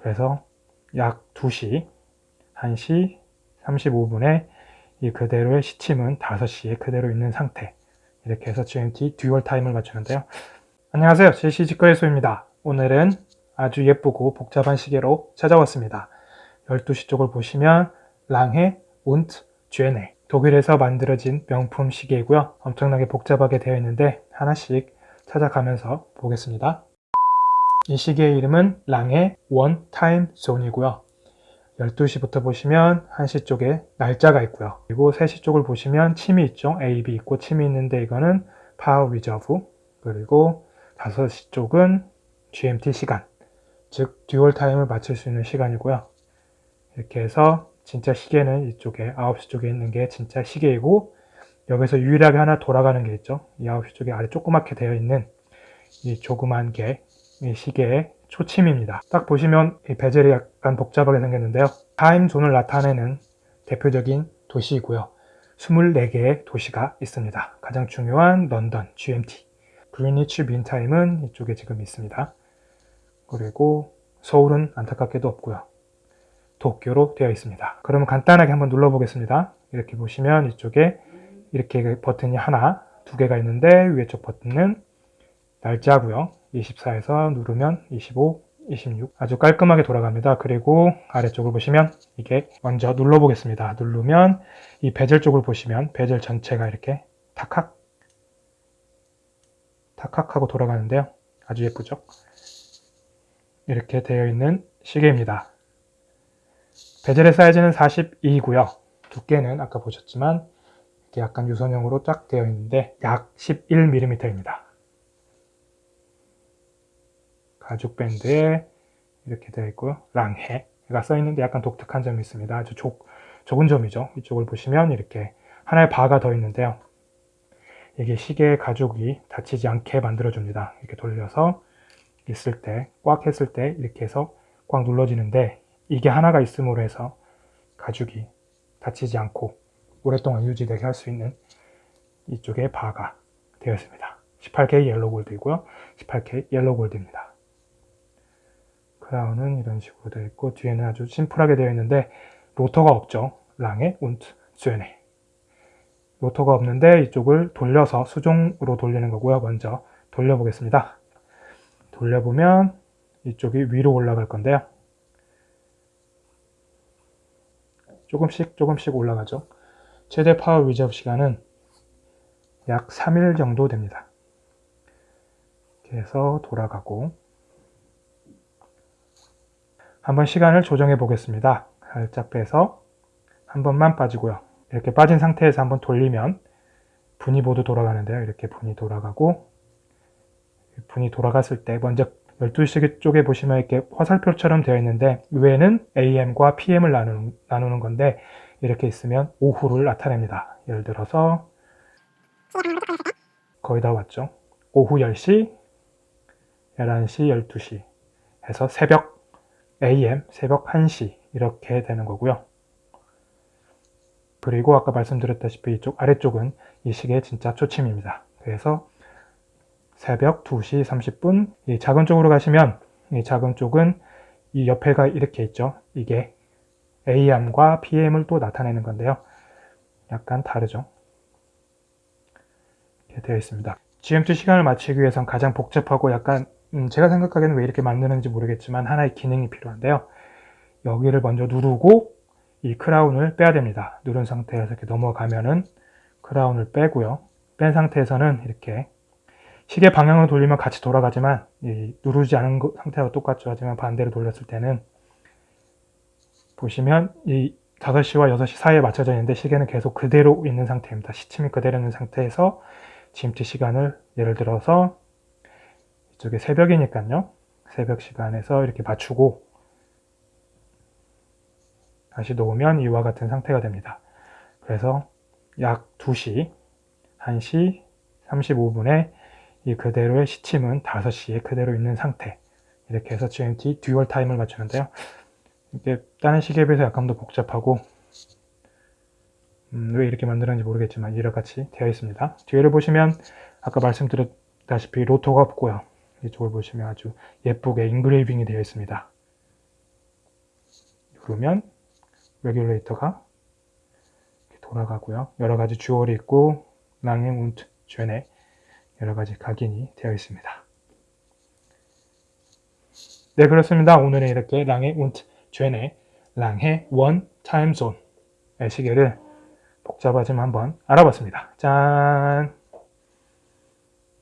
그래서 약 2시, 1시 35분에 이 그대로의 시침은 5시에 그대로 있는 상태. 이렇게 해서 GMT dual time을 맞추는데요. 안녕하세요. 제시직거래소입니다. 오늘은 아주 예쁘고 복잡한 시계로 찾아왔습니다. 12시 쪽을 보시면 Lange und Söhne 독일에서 만들어진 명품 시계이고요. 엄청나게 복잡하게 되어 있는데 하나씩 찾아가면서 보겠습니다 이 시계의 이름은 Lange One Time Zone이고요. 12시부터 보시면 1시 쪽에 날짜가 있고요. 그리고 3시 쪽을 보시면 침이 있죠. A, B 있고 침이 있는데 이거는 power reserve 그리고 5시 쪽은 GMT 시간 즉 dual time을 맞출 수 있는 시간이고요. 이렇게 해서 진짜 시계는 이쪽에 9시 쪽에 있는 게 진짜 시계이고 여기서 유일하게 하나 돌아가는 게 있죠. 이 9시 쪽에 아래 조그맣게 되어 있는 이 조그만 게이 시계의 초침입니다. 딱 보시면 이 베젤이 약간 복잡하게 생겼는데요. 타임존을 나타내는 대표적인 도시이고요. 24개의 도시가 있습니다. 가장 중요한 런던, GMT. 그리니치 민타임은 이쪽에 지금 있습니다. 그리고 서울은 안타깝게도 없고요. 도쿄로 되어 있습니다. 그러면 간단하게 한번 눌러보겠습니다. 이렇게 보시면 이쪽에 이렇게 버튼이 하나, 두 개가 있는데 위에 쪽 버튼은 날짜고요. 24에서 누르면 25, 26 아주 깔끔하게 돌아갑니다. 그리고 아래쪽을 보시면 이게 먼저 눌러보겠습니다. 누르면 이 베젤 쪽을 보시면 베젤 전체가 이렇게 탁탁 탁탁 하고 돌아가는데요. 아주 예쁘죠? 이렇게 되어 있는 시계입니다. 베젤의 사이즈는 42이고요. 두께는 아까 보셨지만 이렇게 약간 유선형으로 쫙 되어 있는데 약 11mm입니다. 가죽 밴드에 이렇게 되어 있고요. 랑해가 써 있는데 약간 독특한 점이 있습니다. 아주 좁, 좁은 점이죠. 이쪽을 보시면 이렇게 하나의 바가 더 있는데요. 이게 시계 가죽이 다치지 않게 만들어줍니다. 이렇게 돌려서 있을 때, 꽉 했을 때 이렇게 해서 꽉 눌러지는데 이게 하나가 있음으로 해서 가죽이 다치지 않고 오랫동안 유지되게 할 수 있는 이쪽에 바가 되어 있습니다. 18K 옐로 골드이고요. 18K 옐로 골드입니다. 크라운은 이런 식으로 되어 있고 뒤에는 아주 심플하게 되어 있는데 로터가 없죠. 랑의 운트 쇠네 로터가 없는데 이쪽을 돌려서 수종으로 돌리는 거고요. 먼저 돌려보겠습니다. 돌려보면 이쪽이 위로 올라갈 건데요. 조금씩 조금씩 올라가죠. 최대 power reserve 시간은 약 3일 정도 됩니다. 이렇게 해서 돌아가고 한번 시간을 조정해 보겠습니다. 살짝 빼서 한 번만 빠지고요. 이렇게 빠진 상태에서 한번 돌리면 분이 모두 돌아가는데요. 이렇게 분이 돌아가고 분이 돌아갔을 때 먼저 12시 쪽에 보시면 이렇게 화살표처럼 되어 있는데 위에는 AM과 PM을 나누는, 나누는 건데 이렇게 있으면 오후를 나타냅니다. 예를 들어서 거의 다 왔죠. 오후 10시, 11시, 12시 해서 새벽 AM 새벽 1시 이렇게 되는 거고요. 그리고 아까 말씀드렸다시피 이쪽 아래쪽은 이 시계의 진짜 초침입니다. 그래서 새벽 2시 30분 이 작은 쪽으로 가시면 이 작은 쪽은 이 옆에가 이렇게 있죠. 이게 AM과 PM을 또 나타내는 건데요. 약간 다르죠. 이렇게 되어 있습니다. GMT 시간을 맞추기 위해선 가장 복잡하고 약간 음, 제가 생각하기에는 왜 이렇게 만드는지 모르겠지만 하나의 기능이 필요한데요. 여기를 먼저 누르고 이 크라운을 빼야 됩니다. 누른 상태에서 이렇게 넘어가면은 크라운을 빼고요. 뺀 상태에서는 이렇게 시계 방향으로 돌리면 같이 돌아가지만 누르지 않은 상태와 똑같죠. 하지만 반대로 돌렸을 때는 보시면 이 5시와 6시 사이에 맞춰져 있는데 시계는 계속 그대로 있는 상태입니다. 시침이 그대로 있는 상태에서 GMT 시간을 예를 들어서 이쪽에 새벽이니까요. 새벽 시간에서 이렇게 맞추고 다시 놓으면 이와 같은 상태가 됩니다. 그래서 약 2시, 1시 35분에 이 그대로의 시침은 5시에 그대로 있는 상태 이렇게 해서 GMT dual time을 맞추는데요. 이게 다른 시계에 비해서 약간 더 복잡하고 음, 왜 이렇게 만들었는지 모르겠지만 이렇같이 되어 있습니다. 뒤에를 보시면 아까 말씀드렸다시피 로터가 없고요. 이쪽을 보시면 아주 예쁘게 engraving이 되어 있습니다. 누르면 regulator가 돌아가고요. 여러 가지 jewel이 있고 Lange und Söhne 여러 가지 각인이 되어 있습니다. 네 그렇습니다. 오늘은 이렇게 Lange und Söhne Lange One Time Zone의 시계를 복잡하지만 한번 알아봤습니다. 짠!